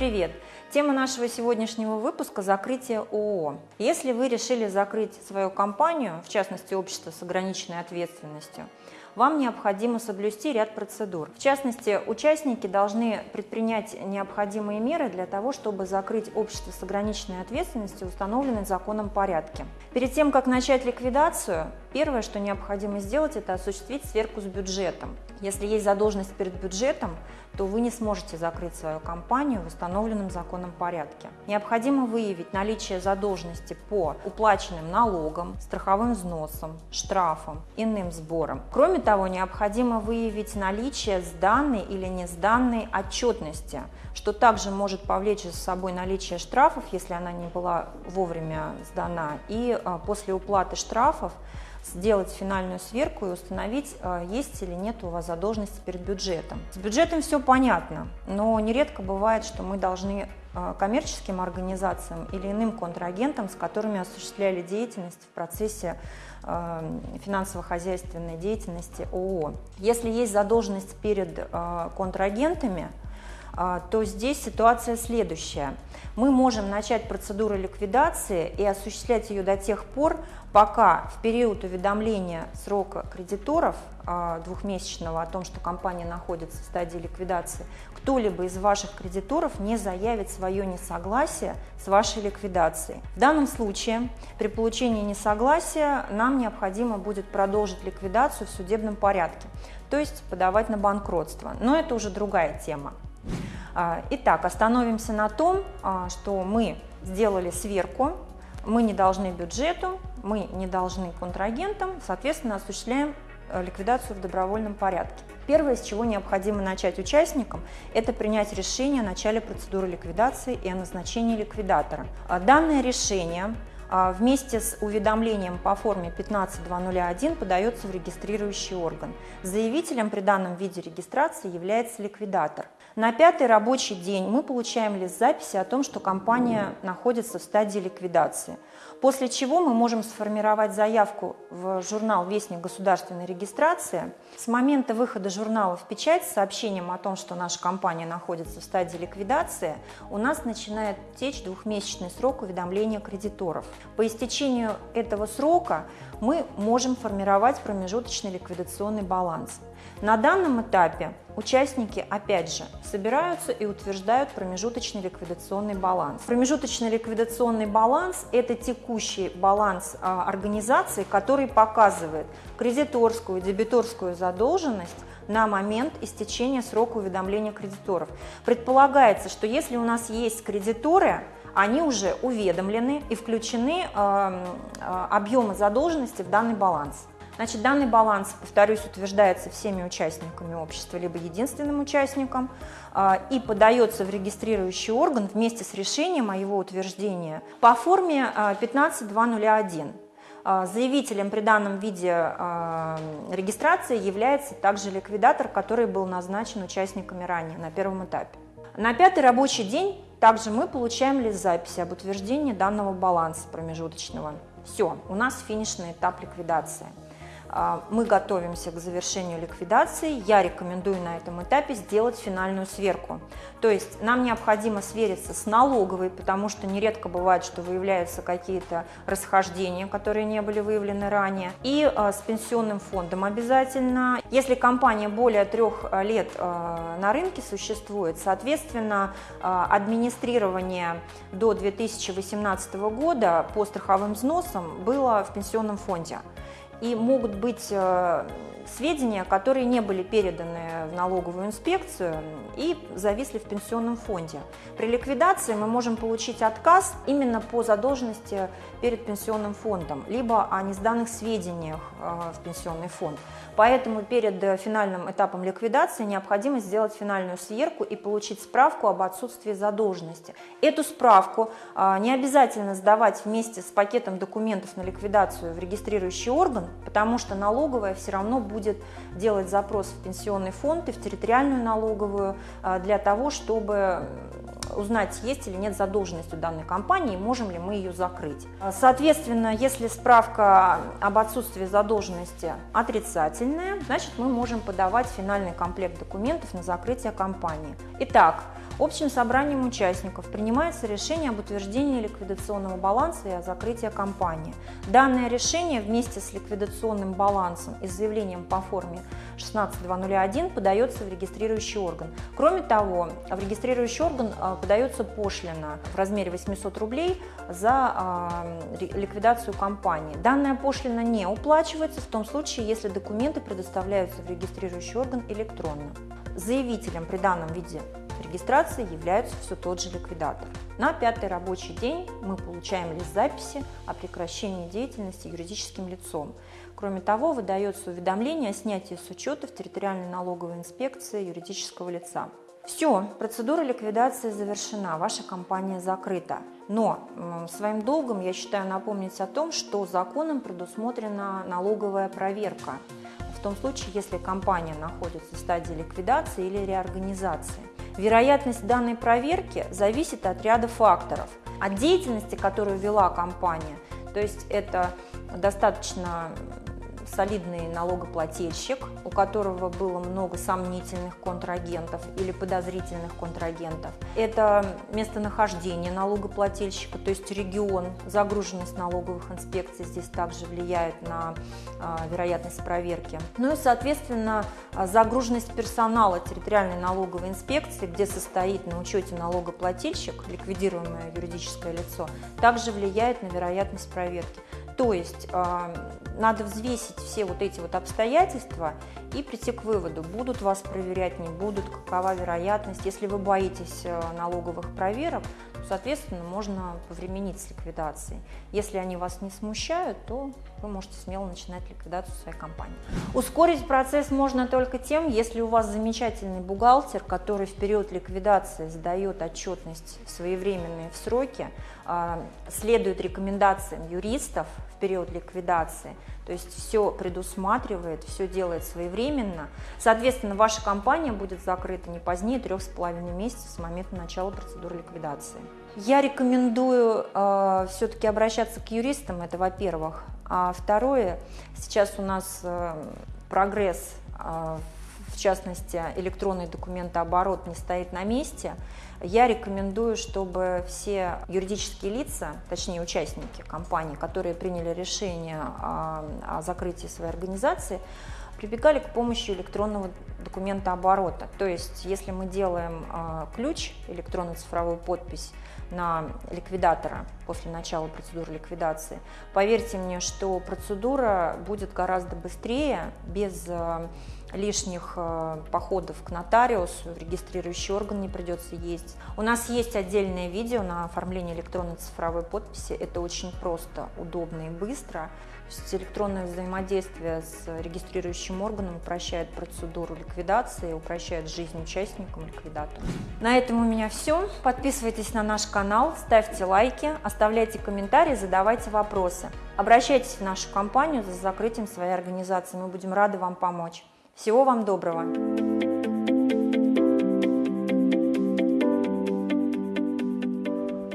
привет! Тема нашего сегодняшнего выпуска – закрытие ООО. Если вы решили закрыть свою компанию, в частности общество с ограниченной ответственностью, вам необходимо соблюсти ряд процедур. В частности, участники должны предпринять необходимые меры для того, чтобы закрыть общество с ограниченной ответственностью в установленном законом порядке. Перед тем, как начать ликвидацию, первое, что необходимо сделать, это осуществить сверку с бюджетом. Если есть задолженность перед бюджетом, то вы не сможете закрыть свою компанию в установленном законом порядке. Необходимо выявить наличие задолженности по уплаченным налогам, страховым взносам, штрафам, иным сборам. Кроме того, необходимо выявить наличие сданной или не сданной отчетности, что также может повлечь за собой наличие штрафов, если она не была вовремя сдана, и а, после уплаты штрафов сделать финальную сверку и установить, а, есть или нет у вас задолженности перед бюджетом. С бюджетом все понятно, но нередко бывает, что мы должны а, коммерческим организациям или иным контрагентам, с которыми осуществляли деятельность в процессе а, финансово-хозяйственной деятельности ООО. Если есть задолженность перед контрагентами, то здесь ситуация следующая. Мы можем начать процедуру ликвидации и осуществлять ее до тех пор, пока в период уведомления срока кредиторов а, двухмесячного о том, что компания находится в стадии ликвидации, кто-либо из ваших кредиторов не заявит свое несогласие с вашей ликвидацией. В данном случае при получении несогласия нам необходимо будет продолжить ликвидацию в судебном порядке, то есть подавать на банкротство. Но это уже другая тема. А, итак, остановимся на том, а, что мы сделали сверку, мы не должны бюджету, мы не должны контрагентам, соответственно, осуществляем э, ликвидацию в добровольном порядке. Первое, с чего необходимо начать участникам, это принять решение о начале процедуры ликвидации и о назначении ликвидатора. А данное решение вместе с уведомлением по форме 15201 подается в регистрирующий орган. Заявителем при данном виде регистрации является ликвидатор. На пятый рабочий день мы получаем лист записи о том, что компания находится в стадии ликвидации. После чего мы можем сформировать заявку в журнал «Вестник государственной регистрации». С момента выхода журнала в печать с сообщением о том, что наша компания находится в стадии ликвидации, у нас начинает течь двухмесячный срок уведомления кредиторов. По истечению этого срока мы можем формировать промежуточный ликвидационный баланс. На данном этапе участники, опять же, собираются и утверждают промежуточный ликвидационный баланс. Промежуточный ликвидационный баланс – это текущий баланс а, организации, который показывает кредиторскую, дебиторскую задолженность на момент истечения срока уведомления кредиторов. Предполагается, что если у нас есть кредиторы, они уже уведомлены и включены э, объемы задолженности в данный баланс. Значит, данный баланс, повторюсь, утверждается всеми участниками общества, либо единственным участником, э, и подается в регистрирующий орган вместе с решением о его утверждении по форме 15201. Заявителем при данном виде регистрации является также ликвидатор, который был назначен участниками ранее на первом этапе. На пятый рабочий день также мы получаем лист записи об утверждении данного баланса промежуточного. Все, у нас финишный этап ликвидации. А, мы готовимся к завершению ликвидации. Я рекомендую на этом этапе сделать финальную сверку. То есть нам необходимо свериться с налоговой, потому что нередко бывает, что выявляются какие-то расхождения, которые не были выявлены ранее, и а, с пенсионным фондом обязательно. Если компания более трех а, лет на рынке существует, соответственно, администрирование до 2018 года по страховым взносам было в пенсионном фонде и могут быть э, сведения, которые не были переданы в налоговую инспекцию и зависли в пенсионном фонде. При ликвидации мы можем получить отказ именно по задолженности перед пенсионным фондом, либо о несданных сведениях э, в пенсионный фонд. Поэтому перед финальным этапом ликвидации необходимо сделать финальную сверку и получить справку об отсутствии задолженности. Эту справку э, не обязательно сдавать вместе с пакетом документов на ликвидацию в регистрирующий орган, потому что налоговая все равно будет делать запрос в пенсионный фонд и в территориальную налоговую для того, чтобы узнать, есть или нет задолженность у данной компании, можем ли мы ее закрыть. Соответственно, если справка об отсутствии задолженности отрицательная, значит мы можем подавать финальный комплект документов на закрытие компании. Итак, Общим собранием участников принимается решение об утверждении ликвидационного баланса и о закрытии компании. Данное решение вместе с ликвидационным балансом и заявлением по форме 16201 подается в регистрирующий орган. Кроме того, в регистрирующий орган а, подается пошлина в размере 800 рублей за а, ликвидацию компании. Данная пошлина не уплачивается в том случае, если документы предоставляются в регистрирующий орган электронно. Заявителем при данном виде регистрации является все тот же ликвидатор. На пятый рабочий день мы получаем лист записи о прекращении деятельности юридическим лицом. Кроме того, выдается уведомление о снятии с учета в территориальной налоговой инспекции юридического лица. Все, процедура ликвидации завершена, ваша компания закрыта. Но своим долгом я считаю напомнить о том, что законом предусмотрена налоговая проверка в том случае, если компания находится в стадии ликвидации или реорганизации. Вероятность данной проверки зависит от ряда факторов. От деятельности, которую вела компания, то есть это достаточно солидный налогоплательщик, у которого было много сомнительных контрагентов или подозрительных контрагентов. Это местонахождение налогоплательщика, то есть регион, загруженность налоговых инспекций здесь также влияет на а, вероятность проверки. Ну и, соответственно, загруженность персонала территориальной налоговой инспекции, где состоит на учете налогоплательщик, ликвидируемое юридическое лицо, также влияет на вероятность проверки. То есть э, надо взвесить все вот эти вот обстоятельства и прийти к выводу, будут вас проверять, не будут, какова вероятность. Если вы боитесь э, налоговых проверок, соответственно, можно повременить с ликвидацией. Если они вас не смущают, то вы можете смело начинать ликвидацию своей компании. Ускорить процесс можно только тем, если у вас замечательный бухгалтер, который в период ликвидации сдает отчетность своевременные в сроки, а, следует рекомендациям юристов в период ликвидации, то есть все предусматривает, все делает своевременно. Соответственно, ваша компания будет закрыта не позднее трех с половиной месяцев с момента начала процедуры ликвидации. Я рекомендую э, все-таки обращаться к юристам, это во-первых. А второе, сейчас у нас э, прогресс, э, в частности электронный документооборот не стоит на месте. Я рекомендую, чтобы все юридические лица, точнее участники компании, которые приняли решение о, закрытии своей организации, прибегали к помощи электронного документа оборота. То есть, если мы делаем э, ключ, электронную цифровую подпись на ликвидатора после начала процедуры ликвидации, поверьте мне, что процедура будет гораздо быстрее, без э, лишних э, походов к нотариусу, в регистрирующий орган не придется ездить. У нас есть отдельное видео на оформление электронной цифровой подписи. Это очень просто, удобно и быстро. Электронное взаимодействие с регистрирующим органом упрощает процедуру ликвидации, упрощает жизнь участникам ликвидатора. На этом у меня все. Подписывайтесь на наш канал, ставьте лайки, оставляйте комментарии, задавайте вопросы. Обращайтесь в нашу компанию за закрытием своей организации. Мы будем рады вам помочь. Всего вам доброго!